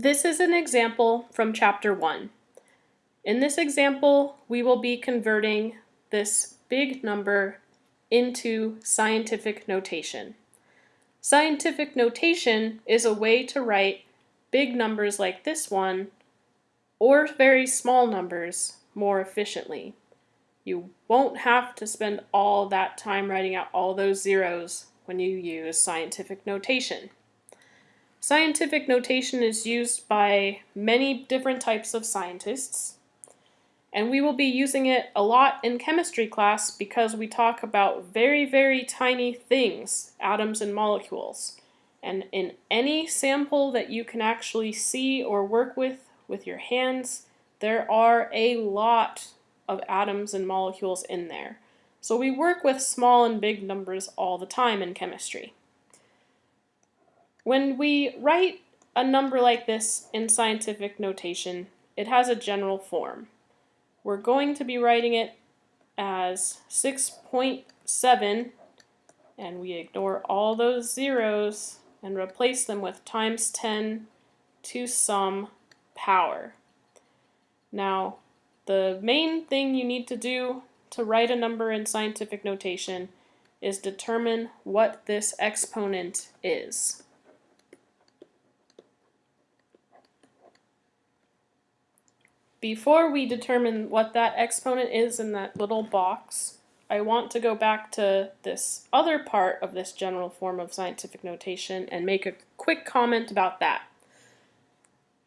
This is an example from chapter 1. In this example, we will be converting this big number into scientific notation. Scientific notation is a way to write big numbers like this one or very small numbers more efficiently. You won't have to spend all that time writing out all those zeros when you use scientific notation. Scientific notation is used by many different types of scientists, and we will be using it a lot in chemistry class because we talk about very, very tiny things, atoms and molecules. And in any sample that you can actually see or work with with your hands, there are a lot of atoms and molecules in there. So we work with small and big numbers all the time in chemistry. When we write a number like this in scientific notation, it has a general form. We're going to be writing it as 6.7 and we ignore all those zeros and replace them with times 10 to some power. Now, the main thing you need to do to write a number in scientific notation is determine what this exponent is. Before we determine what that exponent is in that little box, I want to go back to this other part of this general form of scientific notation and make a quick comment about that.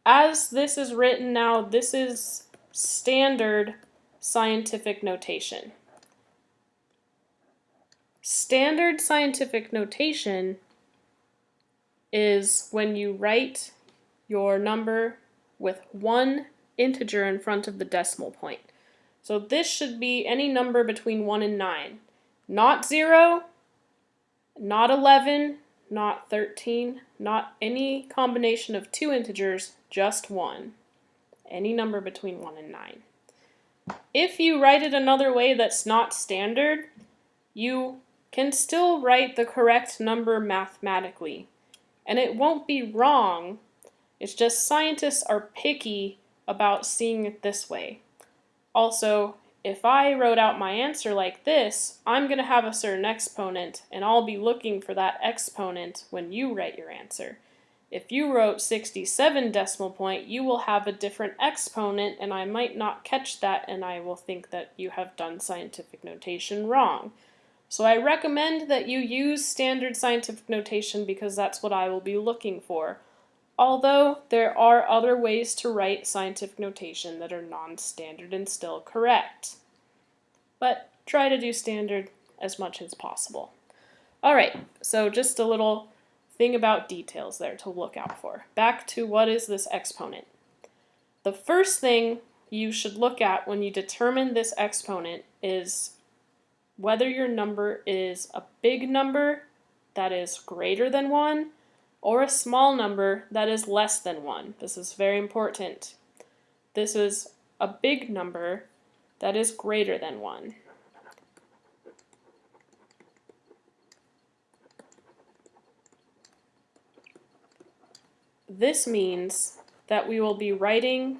As this is written now, this is standard scientific notation. Standard scientific notation is when you write your number with one integer in front of the decimal point. So this should be any number between 1 and 9. Not 0, not 11, not 13, not any combination of two integers, just 1. Any number between 1 and 9. If you write it another way that's not standard, you can still write the correct number mathematically. And it won't be wrong, it's just scientists are picky about seeing it this way. Also, if I wrote out my answer like this, I'm going to have a certain exponent, and I'll be looking for that exponent when you write your answer. If you wrote 67 decimal point, you will have a different exponent, and I might not catch that, and I will think that you have done scientific notation wrong. So I recommend that you use standard scientific notation because that's what I will be looking for although there are other ways to write scientific notation that are non-standard and still correct. But try to do standard as much as possible. Alright, so just a little thing about details there to look out for. Back to what is this exponent. The first thing you should look at when you determine this exponent is whether your number is a big number that is greater than 1 or a small number that is less than 1. This is very important. This is a big number that is greater than 1. This means that we will be writing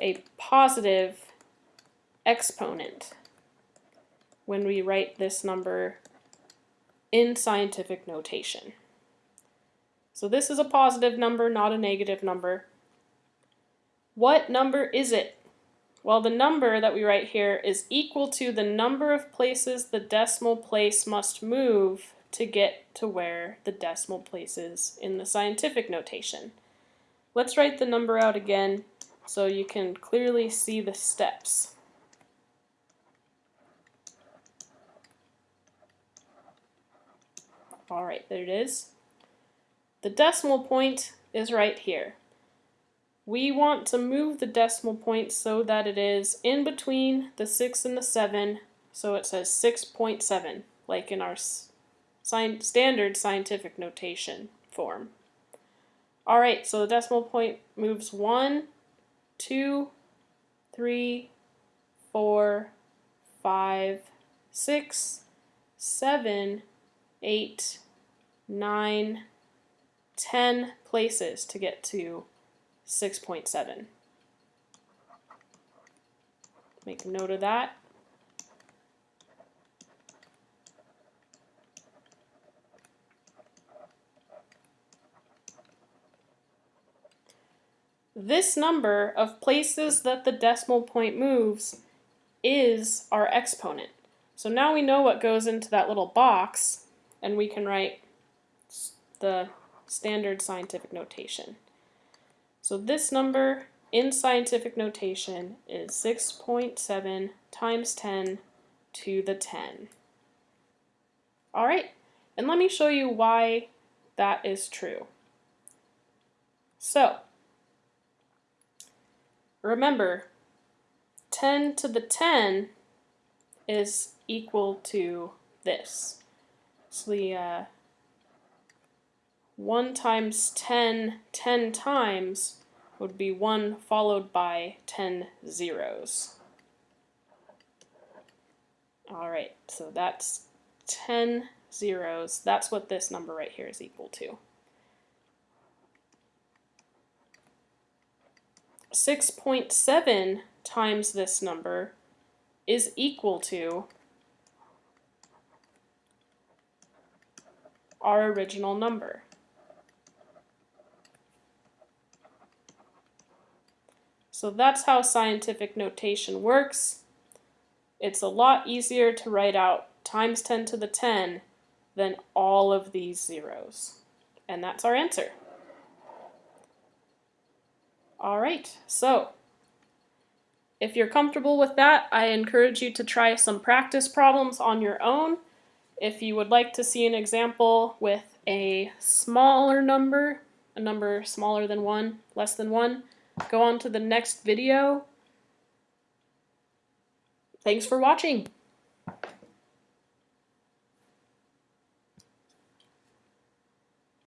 a positive exponent when we write this number in scientific notation. So this is a positive number, not a negative number. What number is it? Well, the number that we write here is equal to the number of places the decimal place must move to get to where the decimal place is in the scientific notation. Let's write the number out again so you can clearly see the steps. Alright, there it is. The decimal point is right here. We want to move the decimal point so that it is in between the 6 and the 7, so it says 6.7, like in our standard scientific notation form. Alright, so the decimal point moves 1, 2, 3, 4, 5, 6, 7, 8, 9, 10 places to get to 6.7. Make a note of that. This number of places that the decimal point moves is our exponent. So now we know what goes into that little box, and we can write the standard scientific notation. So this number in scientific notation is 6.7 times 10 to the 10. All right, and let me show you why that is true. So, remember, 10 to the 10 is equal to this. So the uh, 1 times 10 10 times would be 1 followed by 10 zeros. Alright, so that's 10 zeros. That's what this number right here is equal to. 6.7 times this number is equal to our original number. So that's how scientific notation works. It's a lot easier to write out times 10 to the 10 than all of these zeros. And that's our answer. All right, so if you're comfortable with that, I encourage you to try some practice problems on your own. If you would like to see an example with a smaller number, a number smaller than 1, less than 1, go on to the next video. Thanks for watching.